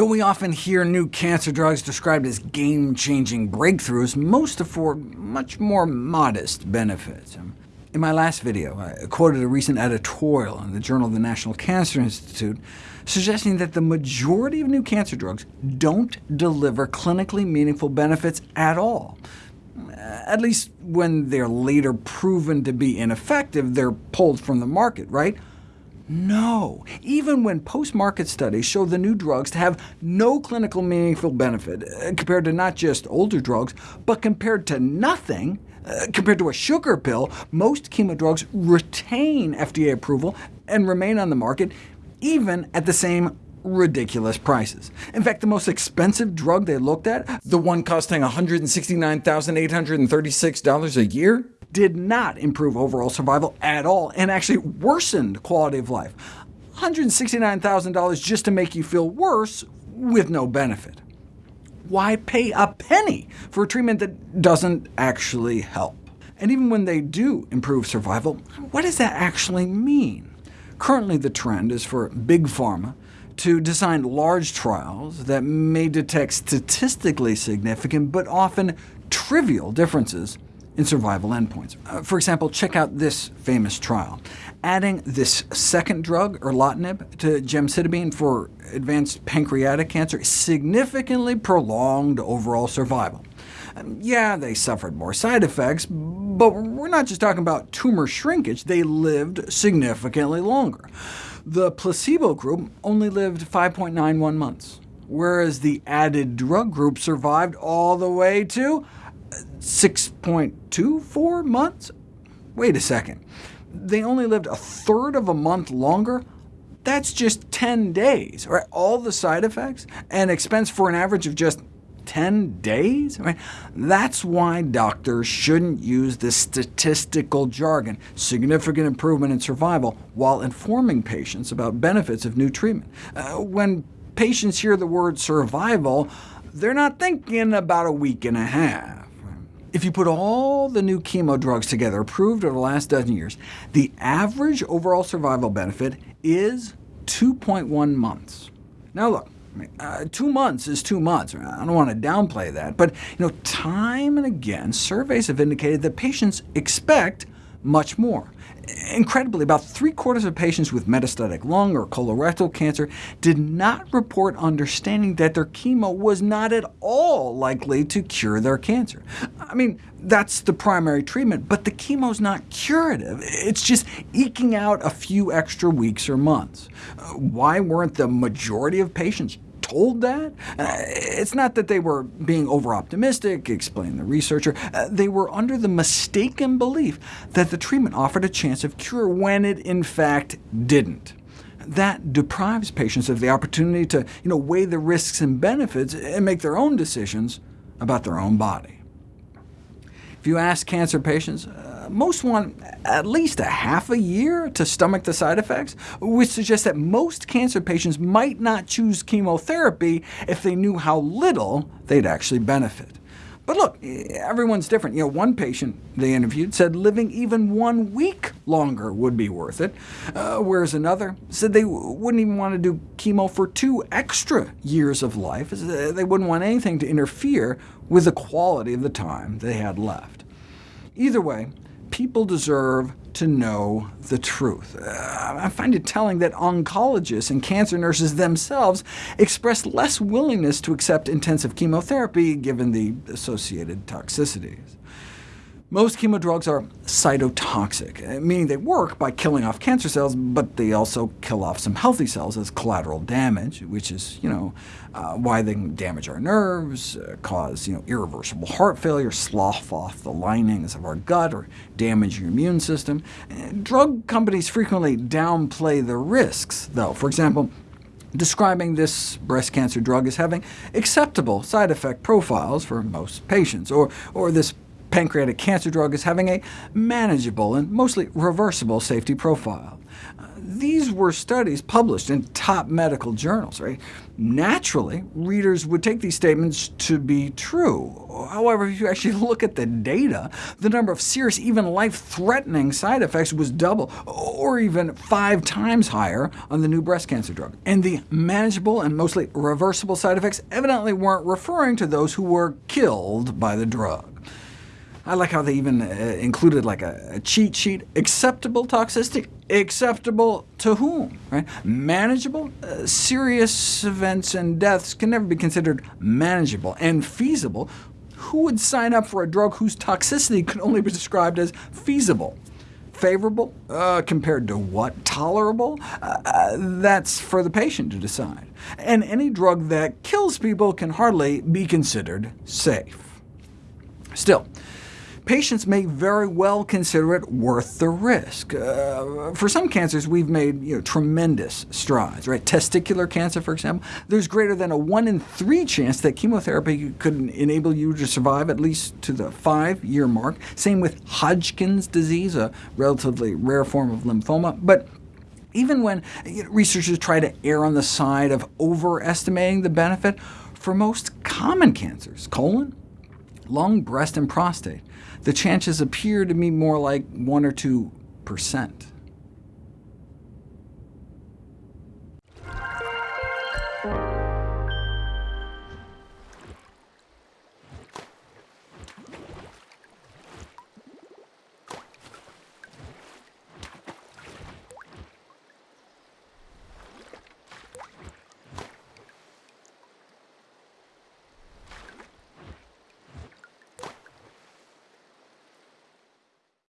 Though we often hear new cancer drugs described as game-changing breakthroughs, most afford much more modest benefits. In my last video, I quoted a recent editorial in the Journal of the National Cancer Institute suggesting that the majority of new cancer drugs don't deliver clinically meaningful benefits at all. At least when they're later proven to be ineffective, they're pulled from the market, right? No. Even when post-market studies show the new drugs to have no clinical meaningful benefit, uh, compared to not just older drugs, but compared to nothing, uh, compared to a sugar pill, most chemo drugs retain FDA approval and remain on the market, even at the same ridiculous prices. In fact, the most expensive drug they looked at, the one costing $169,836 a year, did not improve overall survival at all, and actually worsened quality of life. $169,000 just to make you feel worse with no benefit. Why pay a penny for a treatment that doesn't actually help? And even when they do improve survival, what does that actually mean? Currently the trend is for big pharma to design large trials that may detect statistically significant, but often trivial differences in survival endpoints. Uh, for example, check out this famous trial. Adding this second drug, erlotinib, to gemcitabine for advanced pancreatic cancer significantly prolonged overall survival. Um, yeah, they suffered more side effects, but we're not just talking about tumor shrinkage. They lived significantly longer. The placebo group only lived 5.91 months, whereas the added drug group survived all the way to 6.24 months? Wait a second. They only lived a third of a month longer? That's just 10 days. Right? All the side effects and expense for an average of just 10 days? Right? That's why doctors shouldn't use this statistical jargon, significant improvement in survival, while informing patients about benefits of new treatment. Uh, when patients hear the word survival, they're not thinking about a week and a half. If you put all the new chemo drugs together, approved over the last dozen years, the average overall survival benefit is 2.1 months. Now look, uh, two months is two months. I don't want to downplay that, but you know, time and again, surveys have indicated that patients expect much more. Incredibly, about three-quarters of patients with metastatic lung or colorectal cancer did not report understanding that their chemo was not at all likely to cure their cancer. I mean, that's the primary treatment, but the chemo's not curative. It's just eking out a few extra weeks or months. Why weren't the majority of patients told that? It's not that they were being over-optimistic, explained the researcher. Uh, they were under the mistaken belief that the treatment offered a chance of cure when it in fact didn't. That deprives patients of the opportunity to you know, weigh the risks and benefits and make their own decisions about their own body. If you ask cancer patients, uh, most want at least a half a year to stomach the side effects, which suggests that most cancer patients might not choose chemotherapy if they knew how little they'd actually benefit. But look, everyone's different. You know, one patient they interviewed said living even one week longer would be worth it, uh, whereas another said they wouldn't even want to do chemo for two extra years of life. They wouldn't want anything to interfere with the quality of the time they had left. Either way, people deserve to know the truth. Uh, I find it telling that oncologists and cancer nurses themselves express less willingness to accept intensive chemotherapy, given the associated toxicities. Most chemo drugs are cytotoxic, uh, meaning they work by killing off cancer cells, but they also kill off some healthy cells as collateral damage, which is you know, uh, why they can damage our nerves, uh, cause you know, irreversible heart failure, slough off the linings of our gut, or damage your immune system. Uh, drug companies frequently downplay the risks, though. For example, describing this breast cancer drug as having acceptable side effect profiles for most patients, or, or this pancreatic cancer drug is having a manageable and mostly reversible safety profile. These were studies published in top medical journals. Right? Naturally, readers would take these statements to be true. However, if you actually look at the data, the number of serious, even life-threatening side effects was double, or even five times higher on the new breast cancer drug. And the manageable and mostly reversible side effects evidently weren't referring to those who were killed by the drug. I like how they even uh, included like a, a, cheat sheet. Acceptable toxicity? Acceptable to whom? Right? Manageable? Uh, serious events and deaths can never be considered manageable. And feasible? Who would sign up for a drug whose toxicity could only be described as feasible? Favorable? Uh, compared to what? Tolerable? Uh, uh, that's for the patient to decide. And any drug that kills people can hardly be considered safe. Still, patients may very well consider it worth the risk. Uh, for some cancers, we've made you know, tremendous strides. Right? Testicular cancer, for example, there's greater than a 1 in 3 chance that chemotherapy could enable you to survive at least to the five-year mark. Same with Hodgkin's disease, a relatively rare form of lymphoma. But even when researchers try to err on the side of overestimating the benefit, for most common cancers, colon, lung, breast, and prostate, the chances appear to be more like 1 or 2 percent. Thank you.